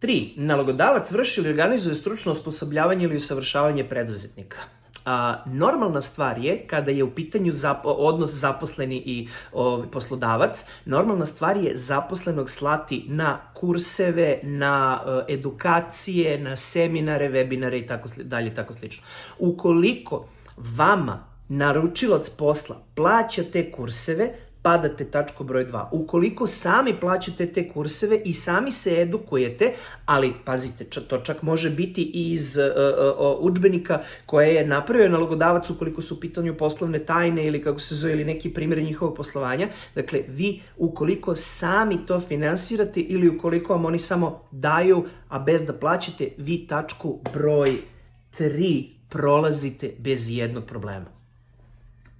3. Nalogodavac vrši ili organizuje stručno osposobljavanje ili usavršavanje preduzetnika. A, normalna stvar je kada je u pitanju zap odnos zaposleni i o, poslodavac, normalna stvar je zaposlenog slati na kurseve, na o, edukacije, na seminare, webinare i tako dalje tako slično. Ukoliko vama naručilac posla plaća te kurseve, padate tačku broj 2. Ukoliko sami plaćate te kurseve i sami se edukujete, ali pazite, to čak može biti i iz uh, uh, učbenika koje je napravio nalogodavac ukoliko su u pitanju poslovne tajne ili kako se zove ili neki primjer njihovog poslovanja. Dakle, vi ukoliko sami to finansirate ili ukoliko vam oni samo daju, a bez da plaćate, vi tačku broj 3 prolazite bez jednog problema.